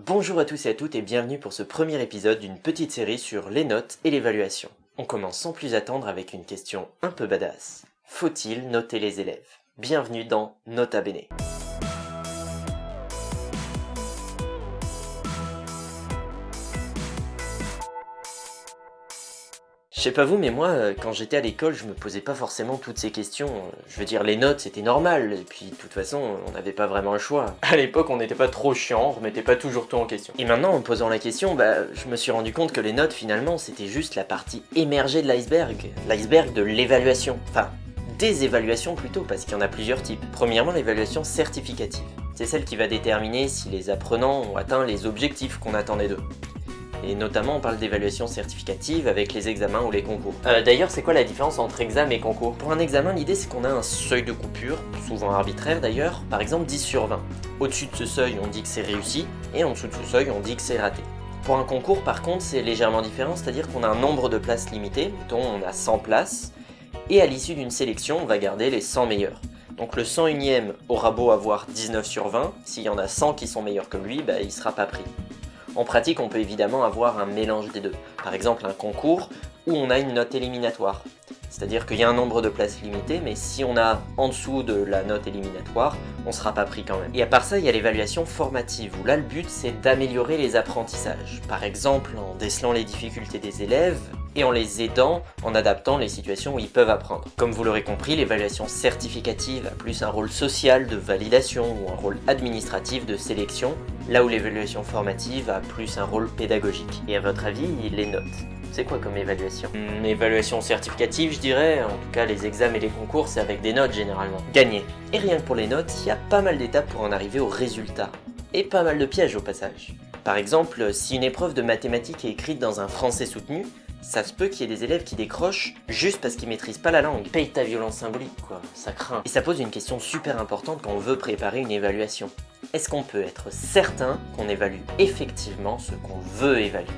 Bonjour à tous et à toutes et bienvenue pour ce premier épisode d'une petite série sur les notes et l'évaluation. On commence sans plus attendre avec une question un peu badass. Faut-il noter les élèves? Bienvenue dans Nota Bene. Sais pas vous, mais moi, euh, quand j'étais à l'école, je me posais pas forcément toutes ces questions. Je veux dire, les notes, c'était normal, et puis de toute façon, on n'avait pas vraiment le choix. À l'époque, on n'était pas trop chiant, on remettait pas toujours tout en question. Et maintenant, en me posant la question, bah, je me suis rendu compte que les notes, finalement, c'était juste la partie émergée de l'iceberg. L'iceberg de l'évaluation. Enfin, des évaluations plutôt, parce qu'il y en a plusieurs types. Premièrement, l'évaluation certificative. C'est celle qui va déterminer si les apprenants ont atteint les objectifs qu'on attendait d'eux et notamment on parle d'évaluation certificative avec les examens ou les concours. Euh, D'ailleurs, c'est quoi la différence entre examen et concours? Pour un examen, l'idée c'est qu'on a un seuil de coupure, souvent arbitraire d'ailleurs, par exemple 10 sur 20. Au-dessus de ce seuil, on dit que c'est réussi, et en dessous de ce seuil, on dit que c'est raté. Pour un concours, par contre, c'est légèrement différent, c'est-à-dire qu'on a un nombre de places limité, mettons on a 100 places, et à l'issue d'une sélection, on va garder les 100 meilleurs. Donc le 101ème aura beau avoir 19 sur 20, s'il y en a 100 qui sont meilleurs que lui, bah, il sera pas pris. En pratique, on peut évidemment avoir un mélange des deux. Par exemple, un concours où on a une note éliminatoire. C'est-à-dire qu'il y a un nombre de places limité, mais si on a en dessous de la note éliminatoire, on sera pas pris quand même. Et à part ça, il y a l'évaluation formative, où là le but c'est d'améliorer les apprentissages. Par exemple, en décelant les difficultés des élèves, et en les aidant en adaptant les situations où ils peuvent apprendre. Comme vous l'aurez compris, l'évaluation certificative a plus un rôle social de validation ou un rôle administratif de sélection, là où l'évaluation formative a plus un rôle pédagogique. Et à votre avis, les notes c'est quoi comme évaluation? Une évaluation certificative, je dirais. En tout cas, les examens et les concours, c'est avec des notes généralement. Gagné. Et rien que pour les notes, il y a pas mal d'étapes pour en arriver au résultat. Et pas mal de pièges au passage. Par exemple, si une épreuve de mathématiques est écrite dans un français soutenu, ça se peut qu'il y ait des élèves qui décrochent juste parce qu'ils maîtrisent pas la langue. Paye ta violence symbolique, quoi, ça craint. Et ça pose une question super importante quand on veut préparer une évaluation. Est-ce qu'on peut être certain qu'on évalue effectivement ce qu'on veut évaluer?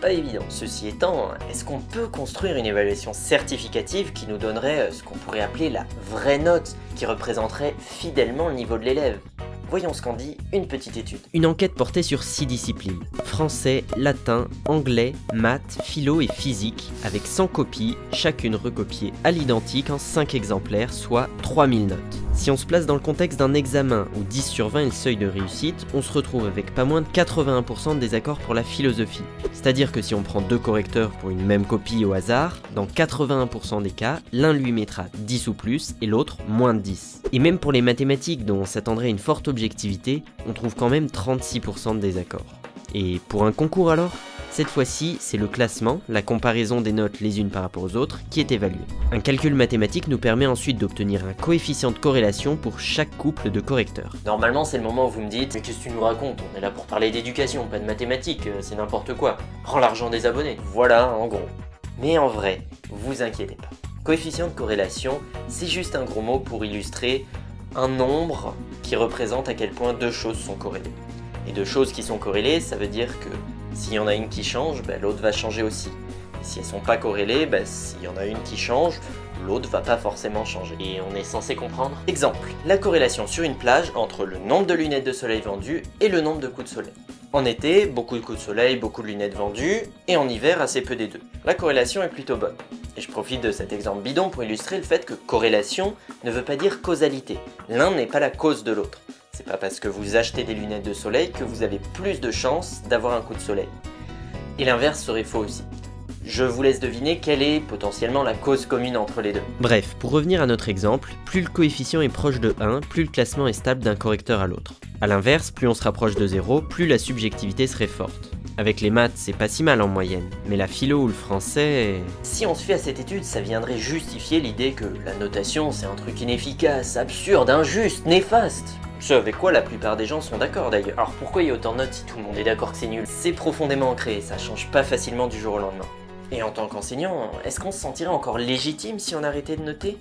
Pas évident. Ceci étant, est-ce qu'on peut construire une évaluation certificative qui nous donnerait euh, ce qu'on pourrait appeler la vraie note, qui représenterait fidèlement le niveau de l'élève? Voyons ce qu'en dit une petite étude. Une enquête portait sur 6 disciplines, français, latin, anglais, maths, philo et physique, avec 100 copies, chacune recopiée à l'identique en 5 exemplaires, soit 3000 notes. Si on se place dans le contexte d'un examen où 10 sur 20 est le seuil de réussite, on se retrouve avec pas moins de 81% de désaccords pour la philosophie. C'est-à-dire que si on prend deux correcteurs pour une même copie au hasard, dans 81% des cas, l'un lui mettra 10 ou plus et l'autre moins de 10. Et même pour les mathématiques dont on s'attendrait une forte objectivité, on trouve quand même 36% de désaccords. Et pour un concours alors? Cette fois-ci, c'est le classement, la comparaison des notes les unes par rapport aux autres, qui est évalué. Un calcul mathématique nous permet ensuite d'obtenir un coefficient de corrélation pour chaque couple de correcteurs. Normalement, c'est le moment où vous me dites « Mais qu'est-ce que tu nous racontes? On est là pour parler d'éducation, pas de mathématiques, euh, c'est n'importe quoi. Rends l'argent des abonnés. » Voilà, en gros. Mais en vrai, vous inquiétez pas. Coefficient de corrélation, c'est juste un gros mot pour illustrer un nombre qui représente à quel point deux choses sont corrélées. Et deux choses qui sont corrélées, ça veut dire que s'il y en a une qui change, ben, l'autre va changer aussi. Et si elles sont pas corrélées, ben, s'il y en a une qui change, l'autre va pas forcément changer. Et on est censé comprendre? Exemple, la corrélation sur une plage entre le nombre de lunettes de soleil vendues et le nombre de coups de soleil. En été, beaucoup de coups de soleil, beaucoup de lunettes vendues, et en hiver, assez peu des deux. La corrélation est plutôt bonne. Et je profite de cet exemple bidon pour illustrer le fait que corrélation ne veut pas dire causalité. L'un n'est pas la cause de l'autre. C'est pas parce que vous achetez des lunettes de soleil que vous avez plus de chances d'avoir un coup de soleil. Et l'inverse serait faux aussi. Je vous laisse deviner quelle est potentiellement la cause commune entre les deux. Bref, pour revenir à notre exemple, plus le coefficient est proche de 1, plus le classement est stable d'un correcteur à l'autre. A l'inverse, plus on se rapproche de 0, plus la subjectivité serait forte. Avec les maths, c'est pas si mal en moyenne, mais la philo ou le français... Si on se fait à cette étude, ça viendrait justifier l'idée que la notation c'est un truc inefficace, absurde, injuste, néfaste. Ce avec quoi la plupart des gens sont d'accord d'ailleurs. Alors pourquoi il y a autant de notes si tout le monde est d'accord que c'est nul? C'est profondément ancré, ça change pas facilement du jour au lendemain. Et en tant qu'enseignant, est-ce qu'on se sentirait encore légitime si on arrêtait de noter?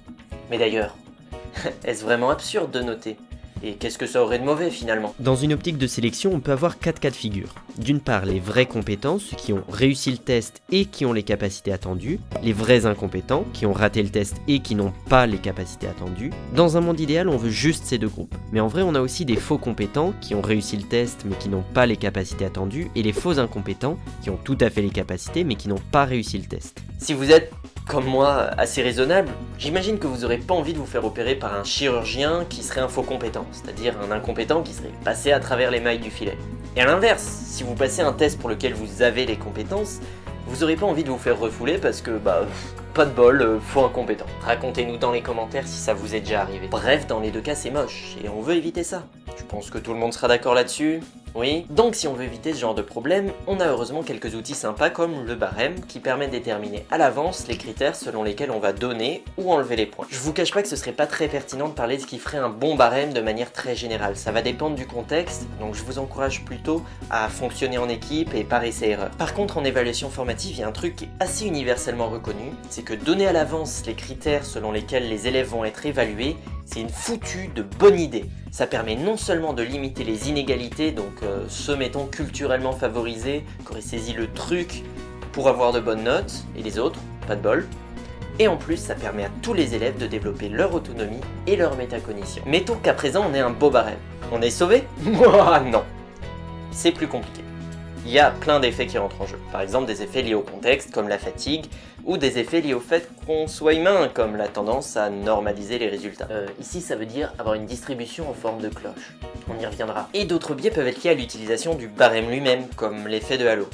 Mais d'ailleurs, est-ce vraiment absurde de noter? Et qu'est-ce que ça aurait de mauvais finalement? Dans une optique de sélection, on peut avoir quatre cas de figure. D'une part, les vrais compétents, ceux qui ont réussi le test et qui ont les capacités attendues. Les vrais incompétents, qui ont raté le test et qui n'ont pas les capacités attendues. Dans un monde idéal, on veut juste ces deux groupes. Mais en vrai, on a aussi des faux compétents, qui ont réussi le test mais qui n'ont pas les capacités attendues. Et les faux incompétents, qui ont tout à fait les capacités mais qui n'ont pas réussi le test. Si vous êtes comme moi, assez raisonnable, j'imagine que vous n'aurez pas envie de vous faire opérer par un chirurgien qui serait un faux compétent, c'est-à-dire un incompétent qui serait passé à travers les mailles du filet. Et à l'inverse, si vous passez un test pour lequel vous avez les compétences, vous n'aurez pas envie de vous faire refouler parce que, bah, pas de bol, euh, faux incompétent. Racontez-nous dans les commentaires si ça vous est déjà arrivé. Bref, dans les deux cas, c'est moche, et on veut éviter ça. Je pense que tout le monde sera d'accord là-dessus? Oui? Donc si on veut éviter ce genre de problème, on a heureusement quelques outils sympas comme le barème qui permet de déterminer à l'avance les critères selon lesquels on va donner ou enlever les points. Je vous cache pas que ce serait pas très pertinent de parler de ce qui ferait un bon barème de manière très générale, ça va dépendre du contexte, donc je vous encourage plutôt à fonctionner en équipe et par essai-erreur. Par contre en évaluation formative, il y a un truc qui est assez universellement reconnu, c'est que donner à l'avance les critères selon lesquels les élèves vont être évalués, c'est une foutue de bonne idée. Ça permet non seulement de limiter les inégalités, donc ceux mettons culturellement favorisés, qui auraient saisi le truc pour avoir de bonnes notes, et les autres, pas de bol. Et en plus, ça permet à tous les élèves de développer leur autonomie et leur métacognition. Mettons qu'à présent on ait un beau barème. On est sauvé? Moi non. C'est plus compliqué il y a plein d'effets qui rentrent en jeu. Par exemple des effets liés au contexte comme la fatigue, ou des effets liés au fait qu'on soit humain comme la tendance à normaliser les résultats. Euh, ici ça veut dire avoir une distribution en forme de cloche. On y reviendra. Et d'autres biais peuvent être liés à l'utilisation du barème lui-même, comme l'effet de halo.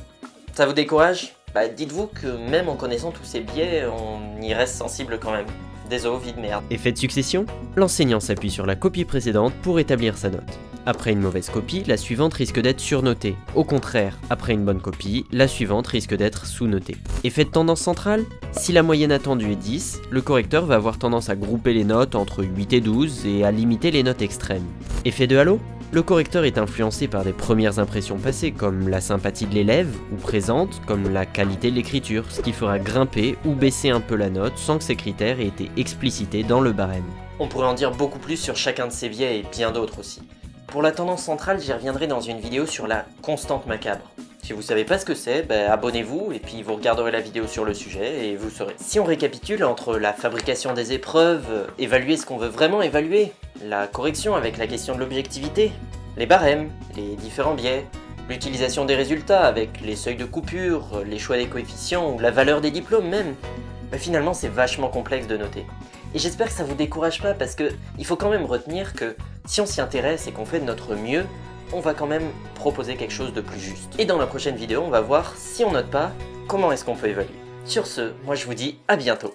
Ça vous décourage? Bah dites-vous que même en connaissant tous ces biais, on y reste sensible quand même. Désolé, vie de merde. Effet de succession? L'enseignant s'appuie sur la copie précédente pour établir sa note. Après une mauvaise copie, la suivante risque d'être surnotée. Au contraire, après une bonne copie, la suivante risque d'être sous-notée. Effet de tendance centrale? Si la moyenne attendue est 10, le correcteur va avoir tendance à grouper les notes entre 8 et 12 et à limiter les notes extrêmes. Effet de halo? Le correcteur est influencé par des premières impressions passées, comme la sympathie de l'élève, ou présente, comme la qualité de l'écriture, ce qui fera grimper ou baisser un peu la note sans que ces critères aient été explicités dans le barème. On pourrait en dire beaucoup plus sur chacun de ces biais et bien d'autres aussi. Pour la tendance centrale, j'y reviendrai dans une vidéo sur la constante macabre. Si vous savez pas ce que c'est, ben abonnez-vous et puis vous regarderez la vidéo sur le sujet et vous saurez. Si on récapitule entre la fabrication des épreuves, évaluer ce qu'on veut vraiment évaluer, la correction avec la question de l'objectivité, les barèmes, les différents biais, l'utilisation des résultats avec les seuils de coupure, les choix des coefficients ou la valeur des diplômes même, ben finalement c'est vachement complexe de noter. Et j'espère que ça vous décourage pas parce que il faut quand même retenir que si on s'y intéresse et qu'on fait de notre mieux, on va quand même proposer quelque chose de plus juste. Et dans la prochaine vidéo, on va voir si on note pas, comment est-ce qu'on peut évaluer. Sur ce, moi je vous dis à bientôt.